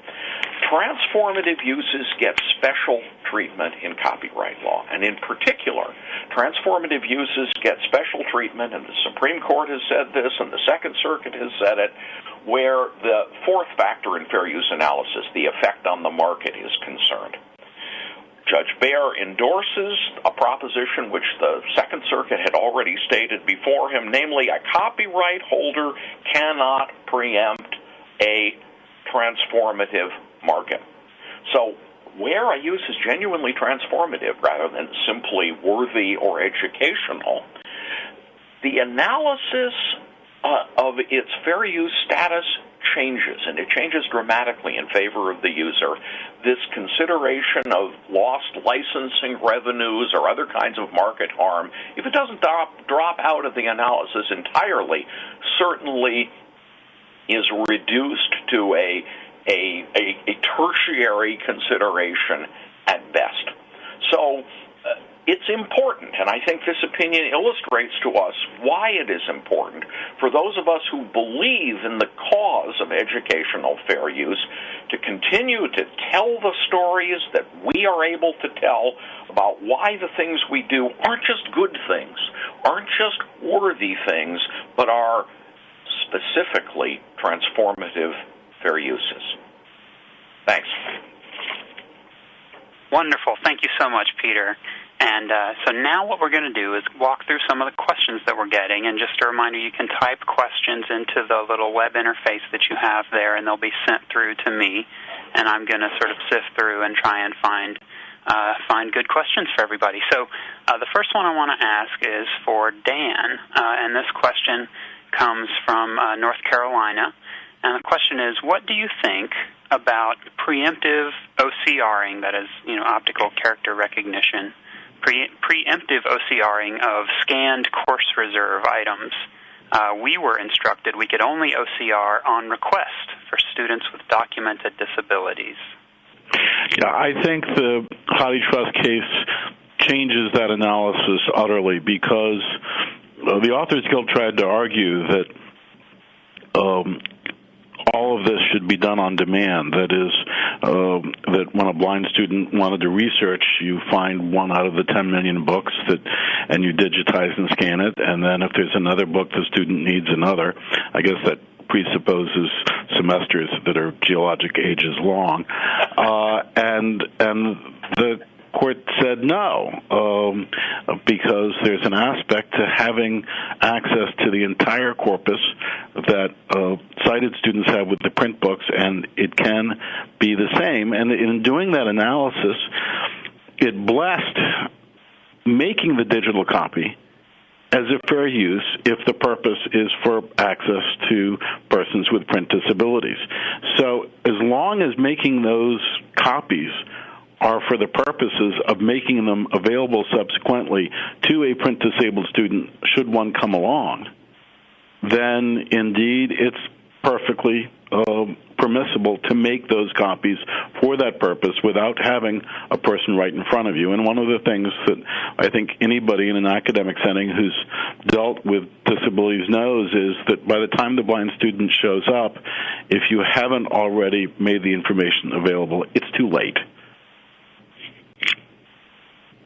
Transformative uses get special treatment in copyright law, and in particular, transformative uses get special treatment, and the Supreme Court has said this, and the Second Circuit has said it, where the fourth factor in fair use analysis, the effect on the market, is concerned. Judge Baer endorses a proposition which the Second Circuit had already stated before him, namely, a copyright holder cannot preempt a transformative market. So, where a use is genuinely transformative rather than simply worthy or educational, the analysis uh, of its fair use status changes, and it changes dramatically in favor of the user. This consideration of lost licensing revenues or other kinds of market harm, if it doesn't drop, drop out of the analysis entirely, certainly is reduced to a a, a, a tertiary consideration at best. So uh, it's important, and I think this opinion illustrates to us why it is important for those of us who believe in the cause of educational fair use to continue to tell the stories that we are able to tell about why the things we do aren't just good things, aren't just worthy things, but are specifically transformative fair uses. Thanks.
Wonderful. Thank you so much, Peter. And uh, so now what we're going to do is walk through some of the questions that we're getting. And just a reminder, you can type questions into the little web interface that you have there, and they'll be sent through to me. And I'm going to sort of sift through and try and find uh, find good questions for everybody. So uh, the first one I want to ask is for Dan, uh, and this question comes from uh, North Carolina. And the question is, what do you think about preemptive OCRing, that is, you know, optical character recognition, pre- preemptive OCRing of scanned course reserve items. Uh, we were instructed we could only OCR on request for students with documented disabilities.
Yeah, I think the HathiTrust case changes that analysis utterly because the Authors Guild tried to argue that um, all of this should be done on demand. That is, uh, that when a blind student wanted to research, you find one out of the 10 million books that, and you digitize and scan it. And then if there's another book the student needs another, I guess that presupposes semesters that are geologic ages long, uh, and and the court said no, um, because there's an aspect to having access to the entire corpus that uh, sighted students have with the print books, and it can be the same. And in doing that analysis, it blessed making the digital copy as a fair use if the purpose is for access to persons with print disabilities. So as long as making those copies are for the purposes of making them available subsequently to a print disabled student should one come along, then indeed it's perfectly uh, permissible to make those copies for that purpose without having a person right in front of you. And one of the things that I think anybody in an academic setting who's dealt with disabilities knows is that by the time the blind student shows up, if you haven't already made the information available, it's too late.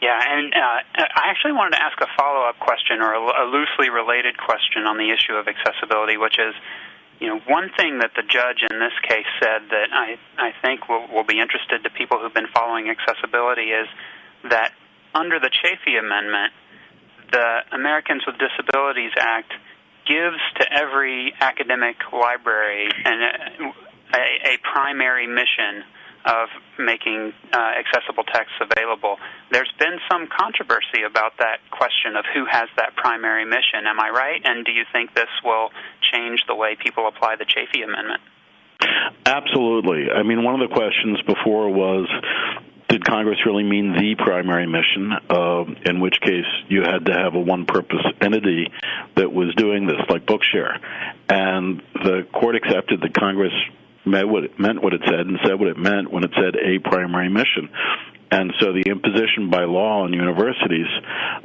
Yeah, and uh, I actually wanted to ask a follow up question or a, a loosely related question on the issue of accessibility, which is you know, one thing that the judge in this case said that I, I think will, will be interested to people who've been following accessibility is that under the Chafee Amendment, the Americans with Disabilities Act gives to every academic library an, a, a primary mission of making uh, accessible texts available. There's been some controversy about that question of who has that primary mission. Am I right? And do you think this will change the way people apply the Chafee Amendment?
Absolutely. I mean, one of the questions before was did Congress really mean the primary mission? Uh, in which case, you had to have a one-purpose entity that was doing this, like Bookshare. And the court accepted that Congress meant what it meant what it said and said what it meant when it said a primary mission. And so the imposition by law on universities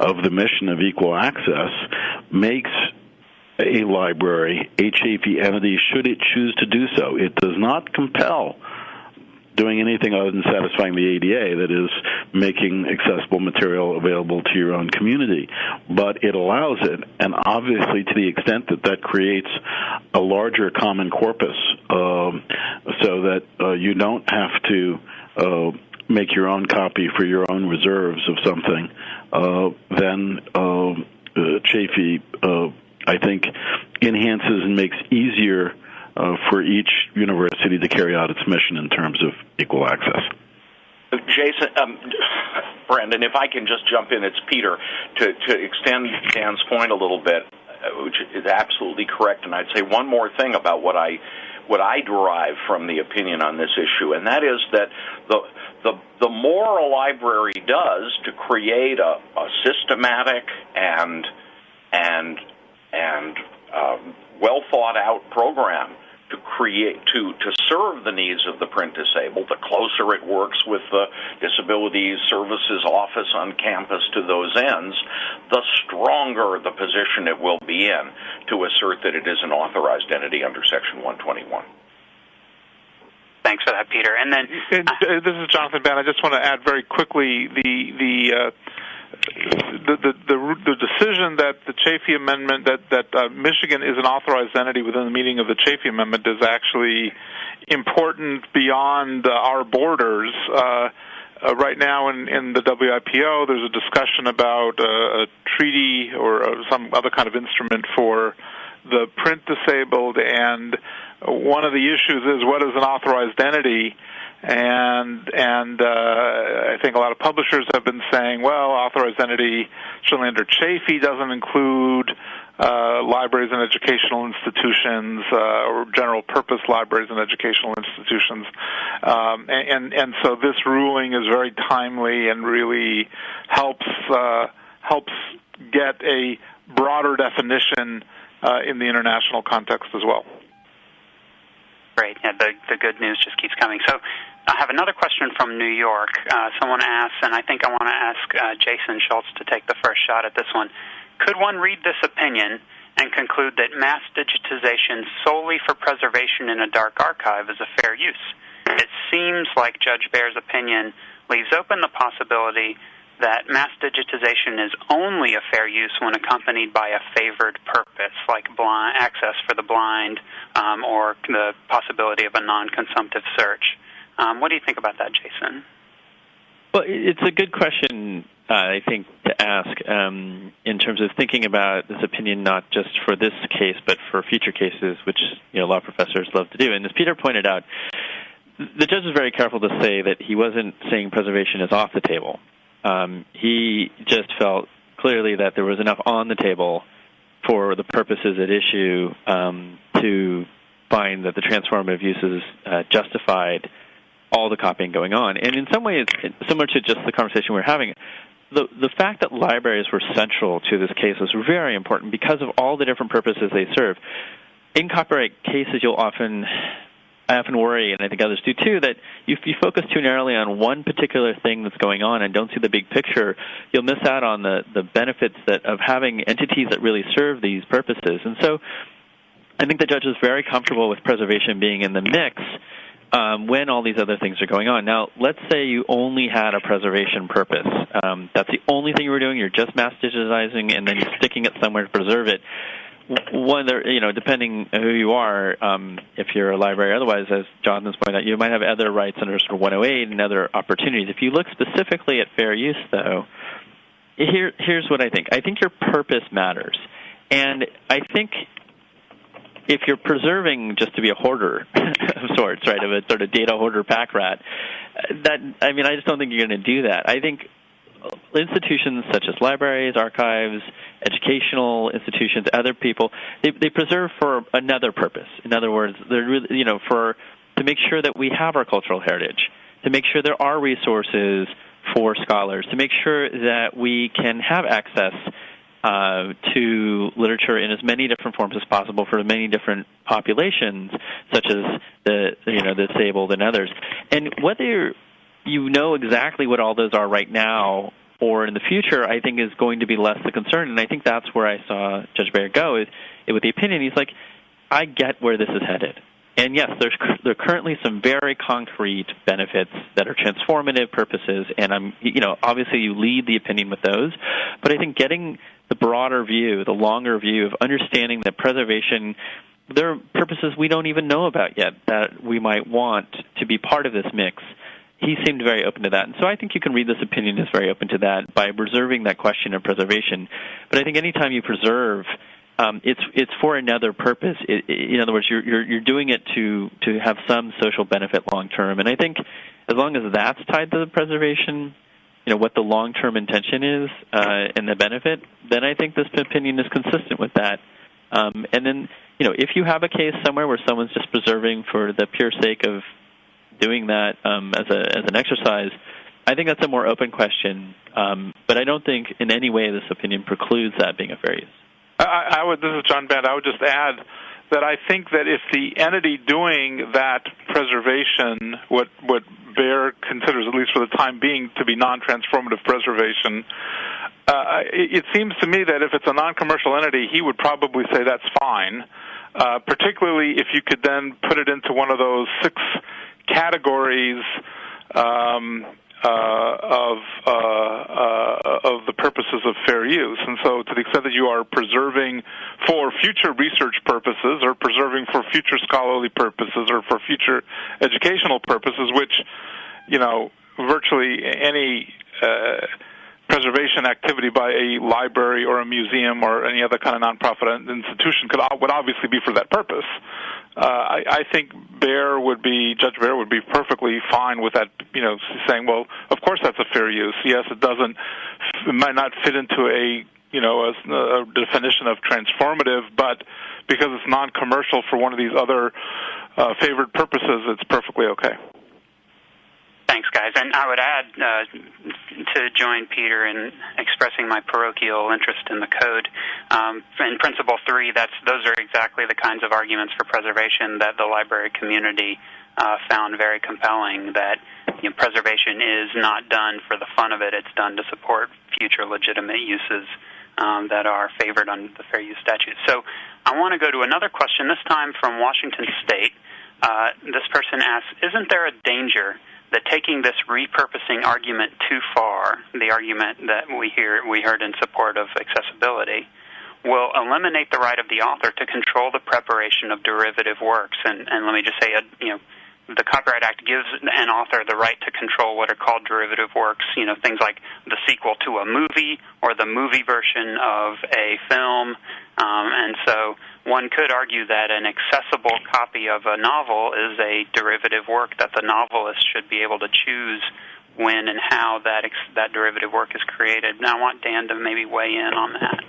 of the mission of equal access makes a library a entity should it choose to do so. It does not compel doing anything other than satisfying the ADA, that is, making accessible material available to your own community. But it allows it, and obviously to the extent that that creates a larger common corpus, um, so that uh, you don't have to uh, make your own copy for your own reserves of something, uh, then um, uh, Chafee, uh, I think, enhances and makes easier uh, for each university to carry out its mission in terms of equal access.
Jason, um, Brandon, if I can just jump in, it's Peter to to extend Dan's point a little bit, uh, which is absolutely correct. And I'd say one more thing about what I what I derive from the opinion on this issue, and that is that the the the more a library does to create a, a systematic and and and um, well thought out program to create to to serve the needs of the print disabled the closer it works with the disability services office on campus to those ends the stronger the position it will be in to assert that it is an authorized entity under section 121
Thanks for that, Peter. And then
uh, this is Jonathan Band. I just want to add very quickly the the uh, the, the, the, decision that the Chafee Amendment, that, that uh, Michigan is an authorized entity within the meaning of the Chafee Amendment, is actually important beyond uh, our borders. Uh, uh, right now in, in the WIPO, there's a discussion about uh, a treaty or uh, some other kind of instrument for the print disabled, and one of the issues is what is an authorized entity and and uh, I think a lot of publishers have been saying, well, authorized entity certainly under Chafee doesn't include uh, libraries and educational institutions uh, or general purpose libraries and educational institutions. Um, and, and, and so this ruling is very timely and really helps uh, helps get a broader definition uh, in the international context as well.
Great. Yeah, the the good news just keeps coming. So. I have another question from New York. Uh, someone asks, and I think I want to ask uh, Jason Schultz to take the first shot at this one. Could one read this opinion and conclude that mass digitization solely for preservation in a dark archive is a fair use? It seems like Judge Baer's opinion leaves open the possibility that mass digitization is only a fair use when accompanied by a favored purpose, like blind, access for the blind um, or the possibility of a non consumptive search. Um, what do you think about that, Jason?
Well, it's a good question uh, I think, to ask um, in terms of thinking about this opinion not just for this case, but for future cases, which you know law professors love to do. And as Peter pointed out, the judge was very careful to say that he wasn't saying preservation is off the table. Um, he just felt clearly that there was enough on the table for the purposes at issue um, to find that the transformative uses uh, justified all the copying going on. And in some ways, similar to just the conversation we we're having, the the fact that libraries were central to this case was very important because of all the different purposes they serve. In copyright cases, you'll often I often worry, and I think others do too, that if you focus too narrowly on one particular thing that's going on and don't see the big picture, you'll miss out on the, the benefits that of having entities that really serve these purposes. And so I think the judge was very comfortable with preservation being in the mix um, when all these other things are going on. Now, let's say you only had a preservation purpose. Um, that's the only thing you were doing. You're just mass digitizing, and then you're sticking it somewhere to preserve it. One, you know, depending who you are, um, if you're a library, otherwise, as Jonathan's pointed out, you might have other rights under sort of 108 and other opportunities. If you look specifically at fair use, though, here, here's what I think. I think your purpose matters, and I think if you're preserving just to be a hoarder (laughs) of sorts, right, of a sort of data hoarder pack rat, that I mean, I just don't think you're going to do that. I think institutions such as libraries, archives, educational institutions, other people, they, they preserve for another purpose. In other words, they're really, you know, for to make sure that we have our cultural heritage, to make sure there are resources for scholars, to make sure that we can have access uh, to literature in as many different forms as possible for the many different populations, such as the you know the disabled and others. And whether you know exactly what all those are right now or in the future, I think is going to be less the concern. And I think that's where I saw Judge Baer go is with the opinion. He's like, I get where this is headed. And yes, there's there are currently some very concrete benefits that are transformative purposes, and I'm you know obviously you lead the opinion with those, but I think getting the broader view, the longer view of understanding that preservation there are purposes we don't even know about yet that we might want to be part of this mix. He seemed very open to that. And so I think you can read this opinion as very open to that by reserving that question of preservation. But I think anytime you preserve, um, it's it's for another purpose. It, in other words, you're, you're you're doing it to to have some social benefit long term. And I think as long as that's tied to the preservation, you know what the long term intention is uh, and the benefit, then I think this opinion is consistent with that. Um, and then you know if you have a case somewhere where someone's just preserving for the pure sake of doing that um, as a as an exercise, I think that's a more open question. Um, but I don't think in any way this opinion precludes that being a fair use.
I, I would. This is John Band. I would just add that I think that if the entity doing that preservation, what what Baer considers, at least for the time being, to be non-transformative preservation, uh, it, it seems to me that if it's a non-commercial entity, he would probably say that's fine. Uh, particularly if you could then put it into one of those six categories um, of uh, uh, of the purposes of fair use. And so, to the extent that you are preserving for future research purposes, or preserving for future scholarly purposes, or for future educational purposes, which you know virtually any uh, preservation activity by a library or a museum or any other kind of nonprofit institution could would obviously be for that purpose. Uh, I, I think Baer would be Judge Baer would be perfectly fine with that. You know, saying, well, of course that's a fair use. Yes, it doesn't. It might not fit into a you know, a, a definition of transformative, but because it's non-commercial for one of these other uh, favored purposes, it's perfectly okay.
Thanks, guys. And I would add uh, to join Peter in expressing my parochial interest in the code. Um, in Principle Three, that's those are exactly the kinds of arguments for preservation that the library community uh, found very compelling. That you know, preservation is not done for the fun of it; it's done to support future legitimate uses um, that are favored under the fair use statute. So, I want to go to another question. This time from Washington State. Uh, this person asks, "Isn't there a danger?" That taking this repurposing argument too far, the argument that we hear we heard in support of accessibility, will eliminate the right of the author to control the preparation of derivative works. And, and let me just say, uh, you know, the Copyright Act gives an author the right to control what are called derivative works, you know, things like the sequel to a movie or the movie version of a film. Um, and so one could argue that an accessible copy of a novel is a derivative work that the novelist should be able to choose when and how that ex- that derivative work is created. Now, I want Dan to maybe weigh in on that.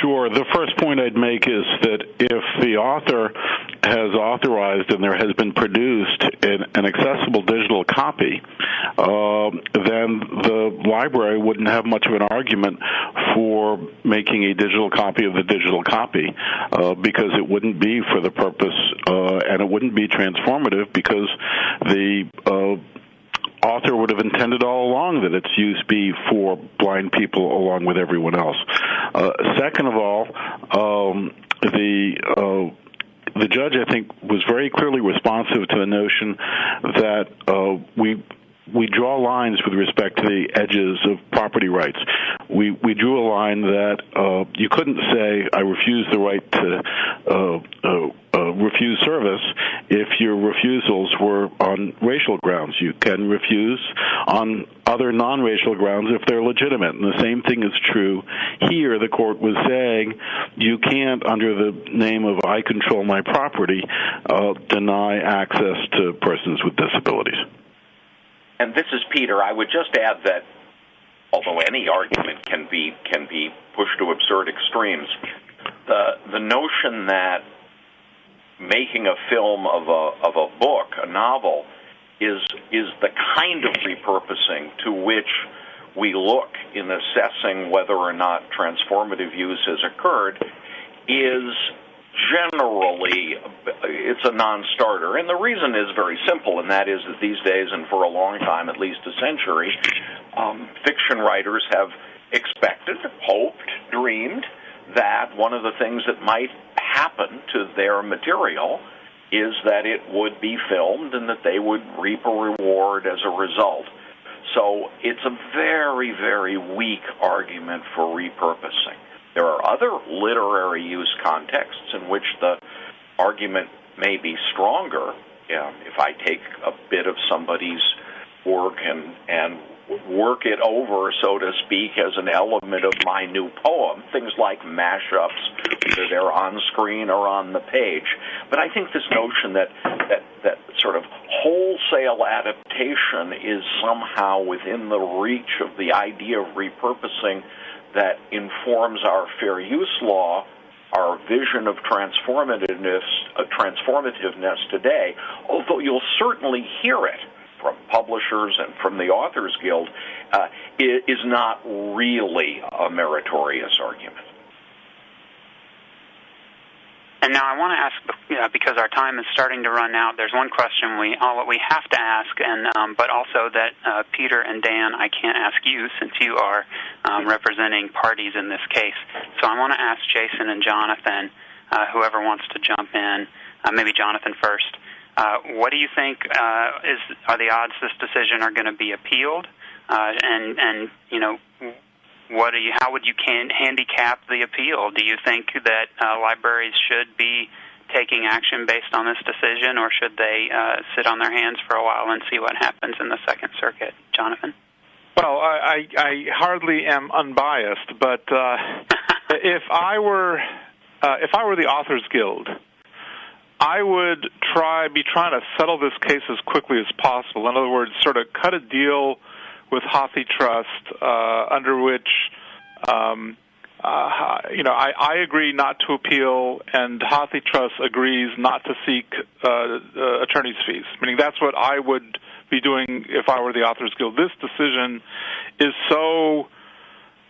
Sure. The first point I'd make is that if the author has authorized and there has been produced an, an accessible digital copy, uh, then the library wouldn't have much of an argument for making a digital copy of the digital copy uh, because it wouldn't be for the purpose uh, and it wouldn't be transformative because the uh, author would have intended all along that its use be for blind people along with everyone else. Uh, second of all, um, the uh, the judge, I think, was very clearly responsive to the notion that uh, we we draw lines with respect to the edges of property rights. We we drew a line that uh, you couldn't say I refuse the right to uh, uh, uh, refuse service if your refusals were on racial grounds. You can refuse on other non-racial grounds if they're legitimate. And the same thing is true here. The court was saying you can't, under the name of I control my property, uh, deny access to persons with disabilities.
And this is Peter. I would just add that although any argument can be can be pushed to absurd extremes, the the notion that making a film of a of a book, a novel, is is the kind of repurposing to which we look in assessing whether or not transformative use has occurred is generally it's a non-starter. And the reason is very simple and that is that these days and for a long time at least a century um, fiction writers have expected hoped dreamed that one of the things that might happen to their material is that it would be filmed and that they would reap a reward as a result. So it's a very very weak argument for repurposing there are other literary use contexts in which the argument may be stronger. Yeah, if I take a bit of somebody's work and and work it over, so to speak, as an element of my new poem, things like mashups, whether they're on screen or on the page. But I think this notion that that that sort of wholesale adaptation is somehow within the reach of the idea of repurposing that informs our fair use law, our vision of transformativeness, uh, transformativeness today, although you'll certainly hear it from publishers and from the Authors Guild, uh, is not really a meritorious argument.
And now I want to ask, because our time is starting to run out. There's one question we all we have to ask, and um, but also that uh, Peter and Dan, I can't ask you since you are um, representing parties in this case. So I want to ask Jason and Jonathan, uh, whoever wants to jump in, uh, maybe Jonathan first. Uh, what do you think uh, is are the odds this decision are going to be appealed? Uh, and and you know what do you how would you can handicap the appeal? Do you think that uh, libraries should be taking action based on this decision, or should they uh, sit on their hands for a while and see what happens in the Second Circuit? Jonathan.
Well, I, I, I hardly am unbiased, but uh, (laughs) if I were uh, if I were the Authors Guild, I would try be trying to settle this case as quickly as possible. In other words, sort of cut a deal with HathiTrust, uh, under which um, uh, you know, I, I agree not to appeal, and HathiTrust agrees not to seek uh, uh, attorney's fees. Meaning that's what I would be doing if I were the Authors Guild. This decision is so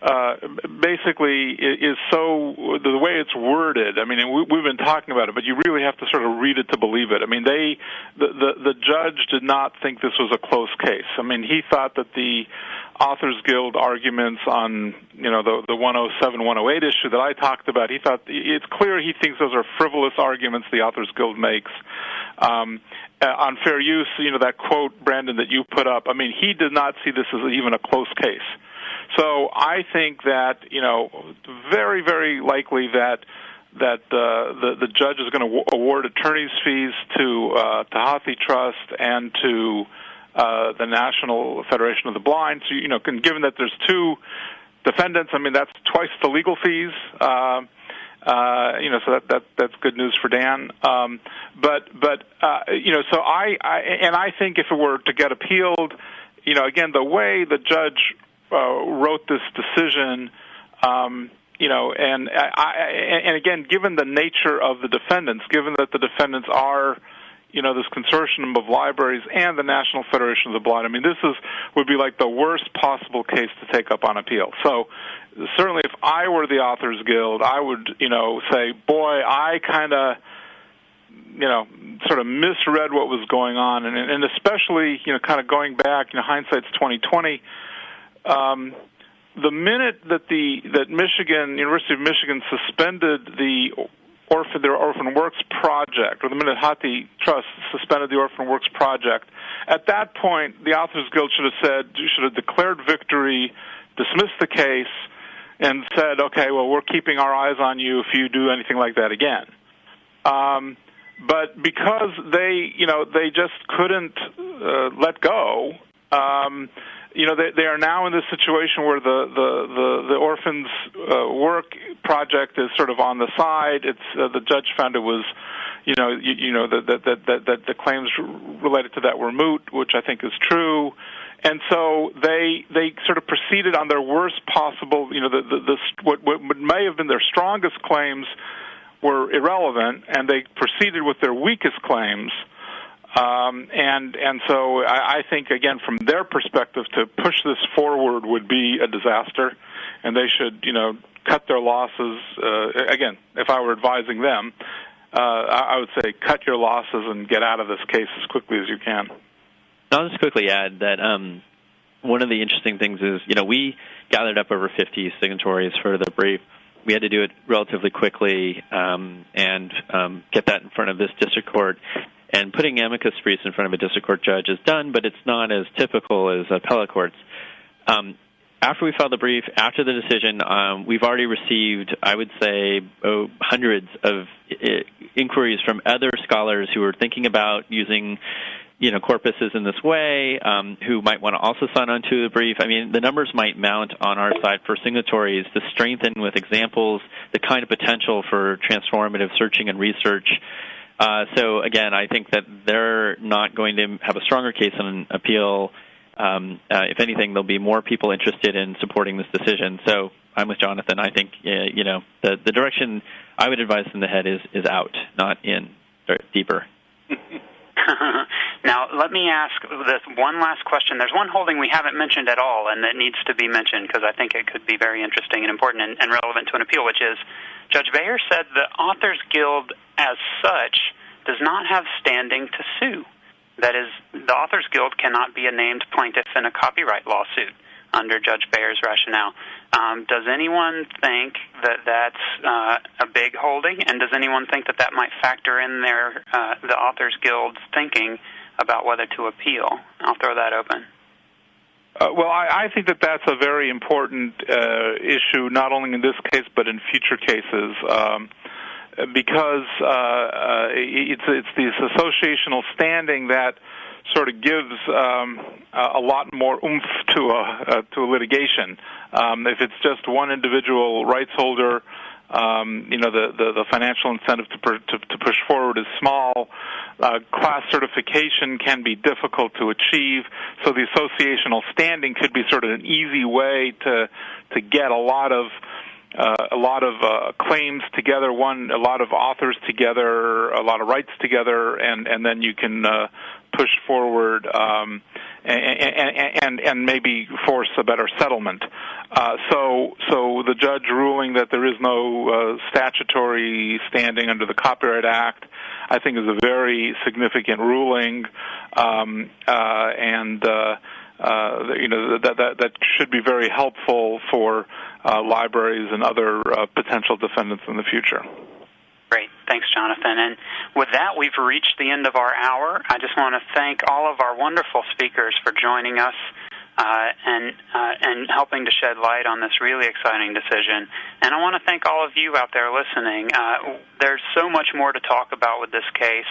uh, basically is so the way it's worded. I mean, we, we've been talking about it, but you really have to sort of read it to believe it. I mean, they the, the the judge did not think this was a close case. I mean, he thought that the Authors Guild arguments on you know the the 107 108 issue that I talked about. He thought it's clear he thinks those are frivolous arguments the Authors Guild makes. Um, uh, on fair use, you know that quote, Brandon, that you put up. I mean, he did not see this as even a close case. So I think that you know, very very likely that that uh, the the judge is going to award attorneys fees to uh, to HathiTrust and to uh, the National Federation of the Blind. So you know, given that there's two defendants, I mean that's twice the legal fees. Uh, uh, you know, so that, that that's good news for Dan. Um, but but uh, you know, so I, I and I think if it were to get appealed, you know, again the way the judge uh, wrote this decision, um, you know, and I, and again, given the nature of the defendants, given that the defendants are, you know, this consortium of libraries and the National Federation of the Blind. I mean, this is would be like the worst possible case to take up on appeal. So, certainly, if I were the Authors Guild, I would, you know, say, boy, I kind of you know, sort of misread what was going on, and, and especially, you know, kind of going back, you know, hindsight's twenty twenty um, the minute that the that Michigan University of Michigan suspended the orphan their orphan works project, or the minute HathiTrust suspended the orphan works project, at that point the Authors Guild should have said should have declared victory, dismissed the case, and said, okay, well we're keeping our eyes on you if you do anything like that again. Um, but because they, you know, they just couldn't uh, let go. Um, you know they they are now in this situation where the the the, the orphans uh, work project is sort of on the side. It's uh, the judge found it was you know you, you know that that that that the claims related to that were moot, which I think is true. And so they they sort of proceeded on their worst possible, you know, the the, the what what may have been their strongest claims were irrelevant, and they proceeded with their weakest claims um, and and so I, I think again from their perspective to push this forward would be a disaster, and they should you know cut their losses. Uh, again, if I were advising them, uh, I would say cut your losses and get out of this case as quickly as you can.
I'll just quickly add that um, one of the interesting things is you know we gathered up over 50 signatories for the brief. We had to do it relatively quickly um, and um, get that in front of this district court. And putting amicus briefs in front of a district court judge is done, but it's not as typical as appellate courts. Um, after we filed the brief, after the decision, um, we've already received, I would say, oh, hundreds of I- inquiries from other scholars who are thinking about using, you know, corpuses in this way, um, who might want to also sign on to the brief. I mean, the numbers might mount on our side for signatories to strengthen with examples the kind of potential for transformative searching and research uh, so again, I think that they're not going to have a stronger case on appeal. Um, uh, if anything, there'll be more people interested in supporting this decision. So I'm with Jonathan. I think uh, you know the the direction I would advise in the head is is out, not in, or deeper. (laughs) (laughs)
now, let me ask this one last question. There's one holding we haven't mentioned at all, and that needs to be mentioned because I think it could be very interesting and important and, and relevant to an appeal, which is Judge Baer said the Authors Guild, as such, does not have standing to sue. That is, the Authors Guild cannot be a named plaintiff in a copyright lawsuit under Judge Baer's rationale. Um, does anyone think that that's uh, a big holding, and does anyone think that that might factor in their uh, the Authors Guild's thinking about whether to appeal? I'll throw that open.
Uh, well, I, I think that that's a very important uh, issue, not only in this case but in future cases, um, because uh, uh, it's it's this associational standing that sort of gives um, a lot more oomph to a uh, to litigation. Um, if it's just one individual rights holder um, you know, the, the, the financial incentive to, per, to, to push forward is small. Uh, class certification can be difficult to achieve, so the associational standing could be sort of an easy way to to get a lot of uh, a lot of uh, claims together, one a lot of authors together, a lot of rights together, and and then you can uh, push forward um, and, and and maybe force a better settlement. Uh, so so the judge ruling that there is no uh, statutory standing under the Copyright Act, I think, is a very significant ruling, um, uh, and. Uh, uh, you know that, that that should be very helpful for uh, libraries and other uh, potential defendants in the future.
Great. Thanks, Jonathan. And with that, we've reached the end of our hour. I just want to thank all of our wonderful speakers for joining us uh, and uh, and helping to shed light on this really exciting decision. And I want to thank all of you out there listening. Uh, there's so much more to talk about with this case.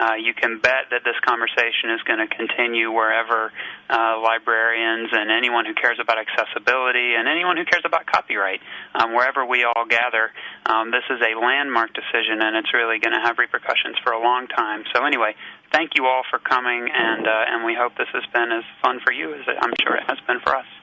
Uh, you can bet that this conversation is going to continue wherever uh, librarians and anyone who cares about accessibility and anyone who cares about copyright, um, wherever we all gather. Um, this is a landmark decision, and it's really going to have repercussions for a long time. So, anyway, thank you all for coming, and uh, and we hope this has been as fun for you as I'm sure it has been for us.